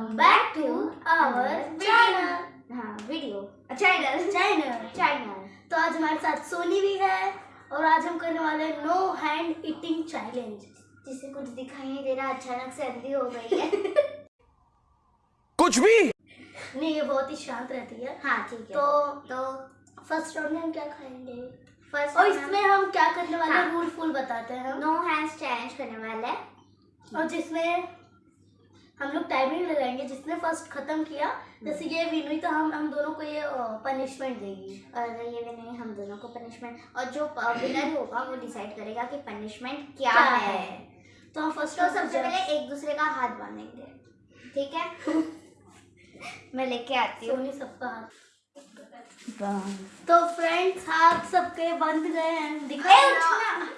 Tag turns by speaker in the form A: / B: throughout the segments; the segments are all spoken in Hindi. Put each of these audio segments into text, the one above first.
A: Welcome back to our channel
B: हाँ वीडियो चैनल
A: चैनल
B: चैनल
A: तो आज हमारे साथ सोनी भी है और आज हम करने वाले हैं नो हैंड ईटिंग चैलेंज
B: जिसे कुछ दिखाई नहीं दे रहा अचानक से अंधी हो गई है।
C: कुछ भी?
A: नहीं ये बहुत ही शांत रहती है।
B: हाँ ठीक है।
A: तो
B: तो
A: फ़र्स्ट राउंड में हम क्या खाएँगे?
B: फ़र्स्ट
A: और इसमें हम क्या करने वाले हैं?
B: हाँ।
A: रूल फुल बताते हैं हम।
B: नो हैंड्स चैलेंज करने वाले है।
A: और जिसमें हम लोग टाइमिंग लगाएँगे। जिसने फ़र्स्ट खत्म किया जैसे ये विन हुई तो हम हम दोनों को ये पनिशमेंट देगी।
B: और ये नहीं हम दोनों को पनिशमेंट और जो विनर होगा वो डिसाइड करेगा कि पनिशमेंट क्या,
A: क्या
B: है,
A: है? तो हम फ़र्स्ट
B: तो सबसे पहले एक दूसरे का हाथ बांधेंगे। ठीक है? मैं लेके आती हूँ।
A: सबका हाथ। तो फ्रेंड्स हाथ सबके बंद गए हैं। दिखाओ
B: ए, उठना।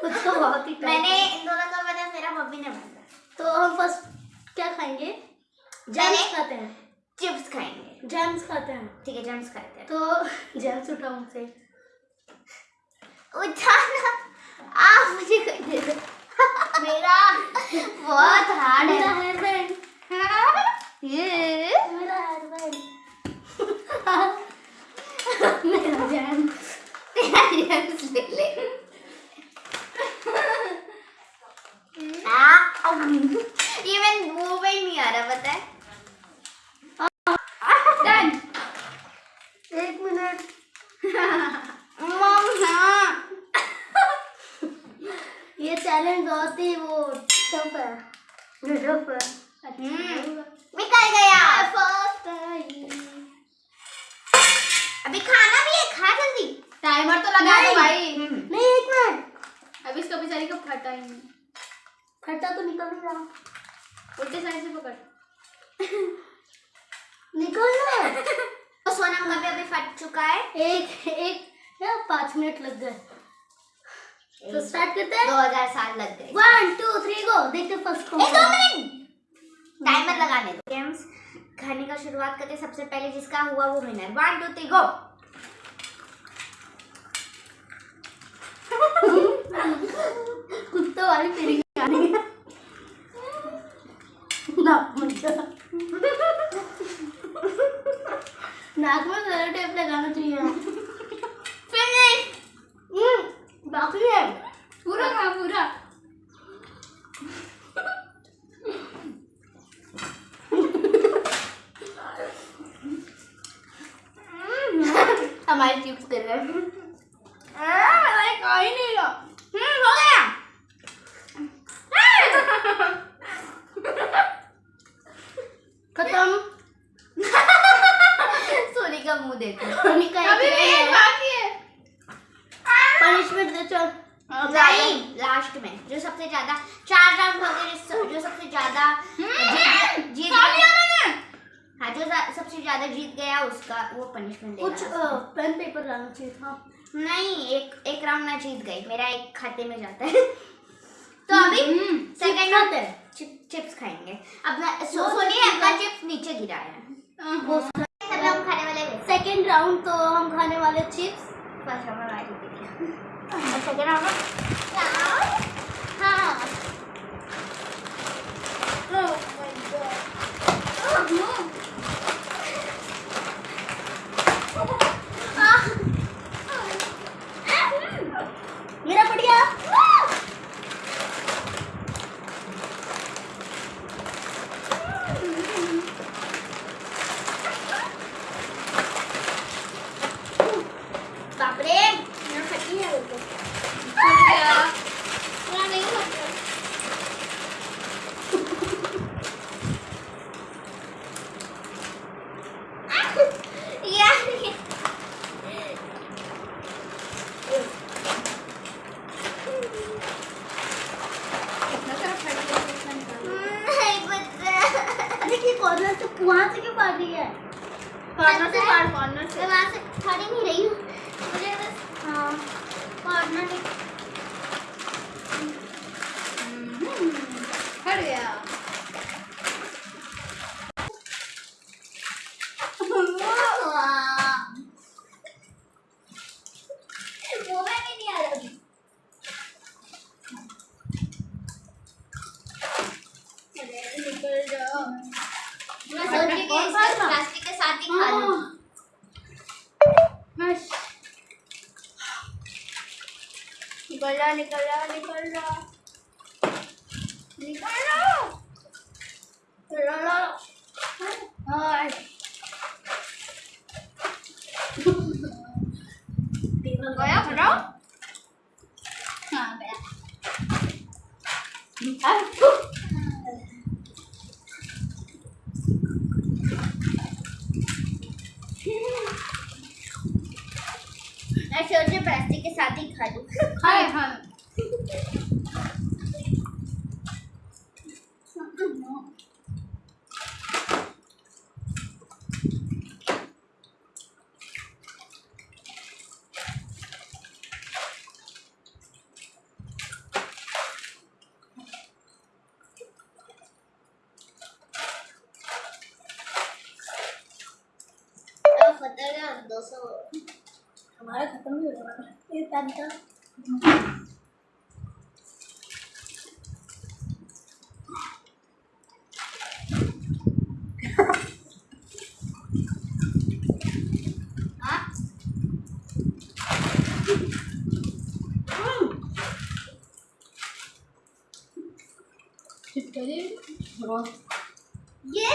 A: कुछ तो बहुत ही
B: मैंने
A: मैंने
B: इन दोनों का बता मेरा मम्मी ने बांधा
A: तो हम फ़र्स्ट क्या खाएँगे
B: मैंने-
A: जैम्स खाते हैं
B: चिप्स खाएँगे
A: जैम्स खाते हैं
B: ठीक है जम्स खाते हैं
A: तो जैम्स उठा मुझसे
B: उठाना आ मुझे कोई दे दो मेरा बहुत हार्ड
A: मेरा
B: है
A: हेयर बैंड
B: ये
A: मेरा हेयर बैंड मेरा जैम
B: तेरा जम्स ले ले आ, अम, ये मैं मुँह में ही नहीं आ रहा पता है
A: डन एक मिनट
B: मम हाँ
A: ये चैलेंज बहुत ही वो टफ है टफ है
B: हम्म, निकल गया अभी खाना भी है खा जल्दी।
D: टाइमर तो लगा दो भाई।
A: नहीं एक मिनट।
D: अभी इसका बेचारी का फटा ही नहीं।
A: फटा तो निकल नहीं रहा
D: उल्टे साइड से पकड़।
A: निकल ना
B: तो सोनम का भी अभी फट चुका है।
A: एक एक या पाँच मिनट लग गए। तो स्टार्ट करते हैं।
B: दो हज़ार साल लग गए।
A: वन टू थ्री गो देखते फ़र्स्ट
B: ए, दो मिनट। टाइमर लगाने दो। गेम्स खाने का शुरुआत करते सबसे पहले जिसका हुआ वो winner one two three go
A: कुत्ते वाली जा। नाक में जरा टेप लगाना चाहिए।
B: फिनिश
A: हम्म, बाकी है।
D: पूरा खा पूरा।
A: हमारी चिप्स कर रहे हैं।
D: खा ही नहीं
B: हम्म हो गया।
A: खत्म।
B: सोनी का मुँह देखो।
A: सोनी का
D: अभी भी एक बाकी है।
A: पनिशमेंट दे चल।
B: लास्ट में जो सबसे ज़्यादा चार राउंड हो गए जो सबसे ज़्यादा जीत जीत
D: खा लिया
B: गया
D: मैंने
B: हाँ जो जा- सबसे ज़्यादा जीत गया उसका वो पनिशमेंट
A: कुछ पेन पेपर लाना चाहिए था।
B: नहीं एक एक राउंड में जीत गई। मेरा एक खाते में जाता है। तो अभी सेकंड
A: खाते
B: राउंड
A: हैं।
B: चिप्स खाएँगे। अपना सो, सोनी अपना चिप्स नीचे गिराया है।
A: वो
B: सब लोग खाने वाले हैं।
A: सेकेंड राउंड तो हम खाने वाले chips
B: first round second round में
A: हाँ मेरा बढ़िया
B: बाप रे फटी है बिल्कुल
D: पूरा नहीं फट गया
B: नहीं
A: कॉर्नर से वहाँ से क्यों फाड़ रही है
D: कॉर्नर से। फाड़ कॉर्नर से
B: वहाँ से खड़ी नहीं रही हूँ। मुझे बस हाँ। कॉर्नर में
D: गया
B: वो में भी नहीं आ रहा अभी।
D: अरे निकल जाओ
B: प्लास्टिक के साथ ही खा लो
A: निकल रहा निकल। रहा निकल। रहा निकल रहा हाँ, गया।
B: प्लास्टिक के साथ ही खा लूँ।
A: हाय हाय
B: तो खतरनाक दो सौ।
A: हमारा खत्म भी हो रहा है ये
B: हाँ ये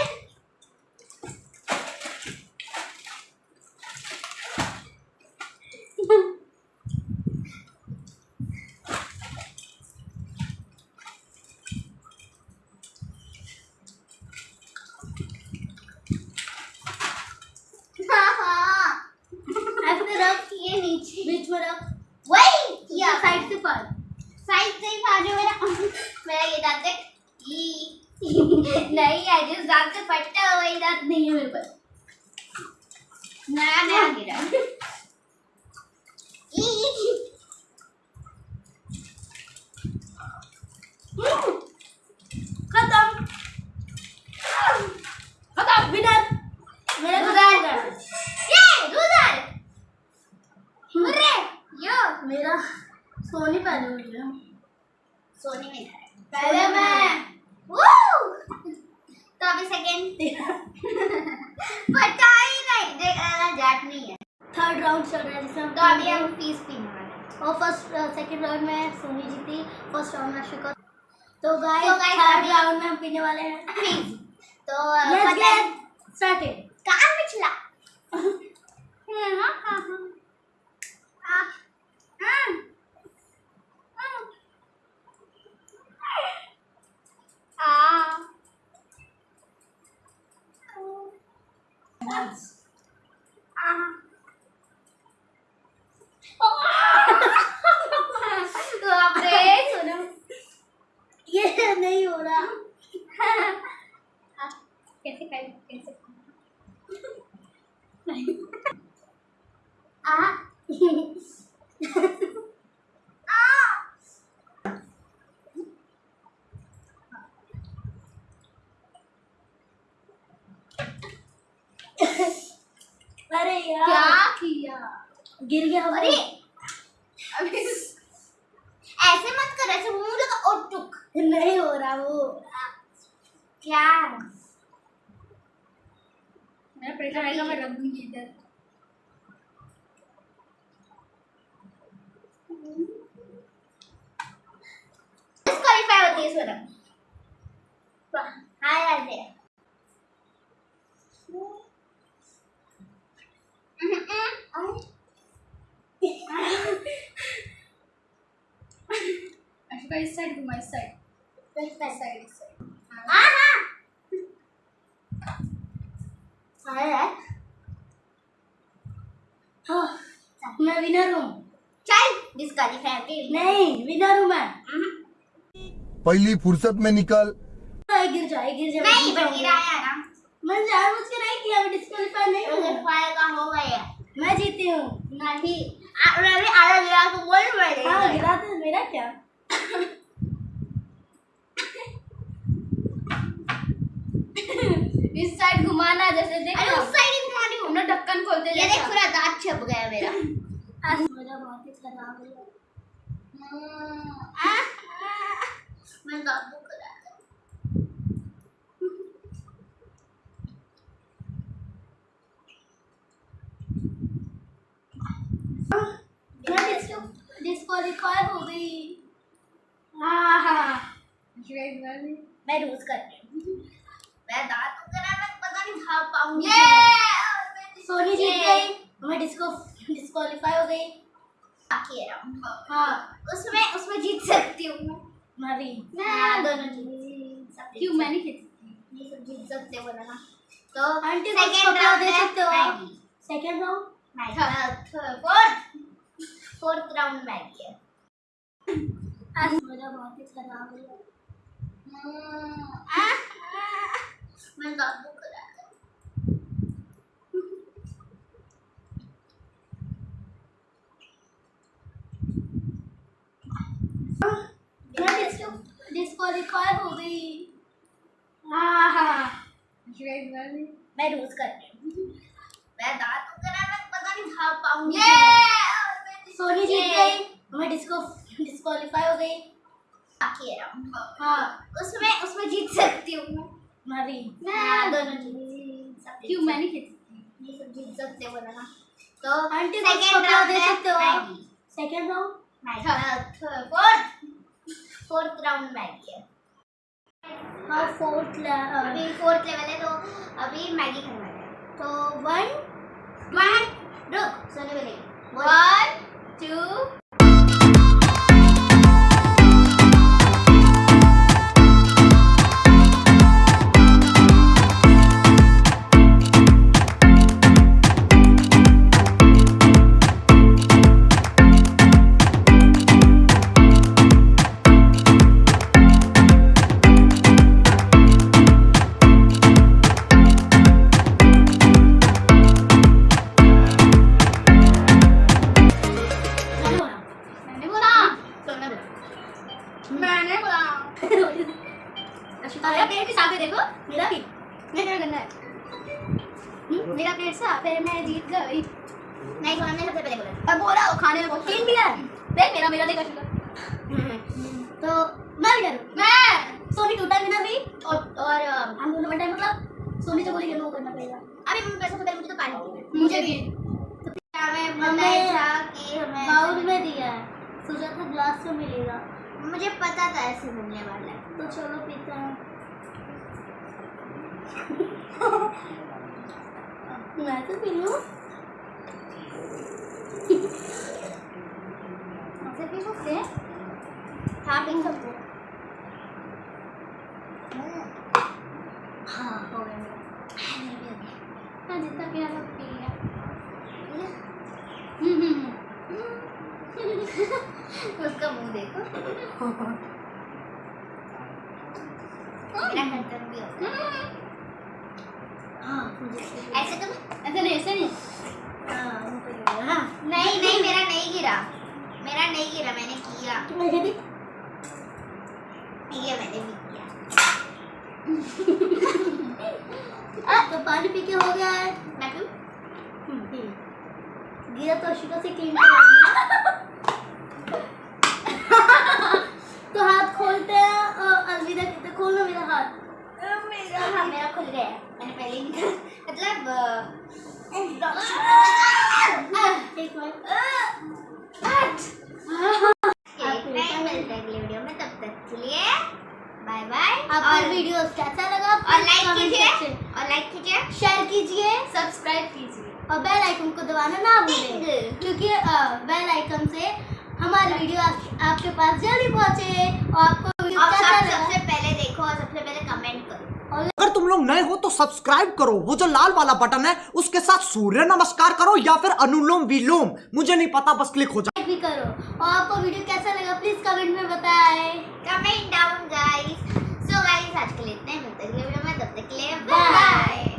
B: हाँ हाँ ऐसे रख ये नीचे
A: बीच में रख
B: वही किया
A: साइड से पढ़
B: साइड से ही जो मेरा मेरा ये दांत ई नहीं है जिस दांत से फटता है वही दांत नहीं है मेरे पास नया नया गिरा
A: खत्म खत्म विनर मेरा।
B: ये उधर अरे यो
A: मेरा सोनी पहले हुई है
B: सोनी में था।
A: पहले मैं।
B: तो अभी सेकंड पता ही नहीं देख जाट नहीं है।
A: थर्ड राउंड चल रहा है जिसमें
B: तो अभी हम फ़ीस वाले हैं।
A: और फ़र्स्ट सेकंड राउंड में सोनी जीती फ़र्स्ट राउंड में अश्विका तो गाइस थर्ड राउंड में हम पीने वाले हैं।
B: तो
A: लेट्स गेट स्टार्टेड
B: कहाँ पिछला हाँ हाँ हाँ हाँ हाँ हाँ बाप रे सुनो
A: ये नहीं हो रहा
B: कैसे खाई कैसे
A: आ अरे यार।
B: क्या किया?
A: गिर गया
B: अरे। अभी ऐसे मत कर ऐसे मुँह लगा और टुक।
A: नहीं हो रहा वो।
B: क्या?
A: मेरा प्रेशर आएगा मैं रख दूँगी इधर
B: डिस्क्वालीफाई होती है सोना हाँ यार दे
A: अशोका इस साइड घुमा इस साइड इस साइड इस साइड
B: हाँ हाँ हाँ यार
A: हाँ मैं विनर हूँ।
B: चल डिस्क्वालीफाई
A: नहीं विनर हूँ मैं।
C: पहली फुर्सत में निकल।
A: गिर जाए गिर जाए
B: नहीं पर गिराया ना
A: मैंने जानबूझ के नहीं किया मैं डिस्क्वालीफाई नहीं हूँ।
B: डिस्क्वालीफाई का हो गया।
A: मैं जीती हूँ।
B: नहीं। आ- मैं भी आधा गिरा तो बोल रही
A: हाँ गिरा तो मेरा क्या?
D: इस साइड घुमाना जैसे देखो
B: अरे उस साइड ही घुमानी हूँ।
D: ना ढक्कन खोलते
B: ये देख। पूरा दांत छप गया मेरा। आज हाँ।
A: मेरा बहुत ही खराब है
B: मैं दांत दुख रहा है
A: डिस्कालीफाई हो। गई हाँ, हाँ मैं रोज करती रही हूँ।
B: मैं दांत पाऊँगी
A: ये! सोनी जीत गई। मैं डिस्को डिस्क्वालीफाई हो गई।
B: बाकी है राउंड
A: हाँ।
B: उसमें उसमें जीत सकती हूँ मैं।
A: मैं भी
B: हाँ, दोनों जीत। सकते
D: क्यों? मैं नहीं खेलती
B: ये सब जीत सकते हो ना। तो
A: आंटी कपड़ा
B: round
A: दे सकते हो second round
B: Maggi fourth fourth round Maggi है।
A: आज मेरा बहुत ही खराब है।
B: हम्म, आ, मैं दांत दुख रहा है
A: मैं हो गई हाँ हाँ मैं रोज कर रही हूँ
B: मैं दांत कराना पता नहीं खा पाऊँगी!
A: सोनी जीत गई मैं डिस्को डिस्क्वालीफाई हो। गई
B: बाकी है राउंड
A: हाँ
B: उसमें उसमें जीत सकती हूँ। मैं
A: मैं भी
B: हाँ, दोनों जीत सकते
D: क्यों मैं नहीं खेलती
B: ये सब जीत सकते हो। ना तो
A: कपड़ा
B: round?
A: दे सकते हो second round
B: fourth fourth round Maggi है।
A: हाँ फोर्थ
B: अभी फोर्थ लेवल है तो अभी मैगी वाले हैं। तो वन वन, रुक, सोने वाले वन, टू
D: अब बोला वो खाने में बहुत
A: तीन दिया है।
D: देख मेरा मेरा देखा शुगर।
A: तो मैं भी
B: मैं
A: सोनी टूटा बिना भी
B: और और
A: हम दोनों बटे मतलब सोनी से बोली नो करना पड़ेगा।
B: अभी मैं पैसे से पहले मुझे तो पानी।
D: मुझे भी।
B: हमें
A: हमें
B: था कि हमें
A: बाउल में दिया है। सोचा था ग्लास में मिलेगा।
B: मुझे पता था ऐसे मिलने वाला है।
A: तो चलो पीते हैं। मैं तो पी लूँ
B: ऐसे पी सकते हैं हाँ पी सकते हैं हाँ हो गया मेरा।
D: हाँ जितना पीना था पी लिया
B: हम्म, हम्म, हम्म। उसका मुँह देखो मेरा गर्दन भी हो गया।
A: हाँ मुझे
B: ऐसे तो
D: ऐसे नहीं ऐसे नहीं
A: हाँ मुँह पे गिरा।
B: नहीं नहीं मेरा नहीं गिरा मेरा नहीं गिरा मैंने किया
A: मुझे भी
B: ये मैंने भी किया
A: तो पानी पी के हो गया है
B: मैं
A: हम्म, पी गिरा तो अशिका से क्लीन करेंगे तो हाथ खोलते हैं और अलविदा कहते हैं, खोलो मेरा हाथ।
B: मेरा हाँ मेरा खुल गया मैंने पहले ही मतलब
A: एक मिनट।
B: एक नहीं मिलते अगले वीडियो में। तब तक के लिए बाय बाय
A: आपको
B: और
A: वीडियो कैसा लगा
B: और लाइक कीजिए। और लाइक कीजिए।
A: शेयर कीजिए।
B: सब्सक्राइब कीजिए।
A: और बेल आइकन को दबाना ना भूलें क्योंकि बेल आइकन से हमारी वीडियो आप, आपके पास जल्दी पहुँचे और आपको वीडियो कैसा लगा
B: सबसे पहले देखो और सबसे पहले कमेंट करो
E: अगर तुम लोग नए हो तो सब्सक्राइब करो। वो जो लाल वाला बटन है उसके साथ सूर्य नमस्कार करो या फिर अनुलोम विलोम। मुझे नहीं पता बस क्लिक हो जाए
A: भी करो। और आपको वीडियो कैसा लगा प्लीज़ कमेंट में बताएँ।
B: Comment down guys so guys आज के लिए इतना ही। मिलते हैं अगले वीडियो में। तब तक के लिए
A: बाय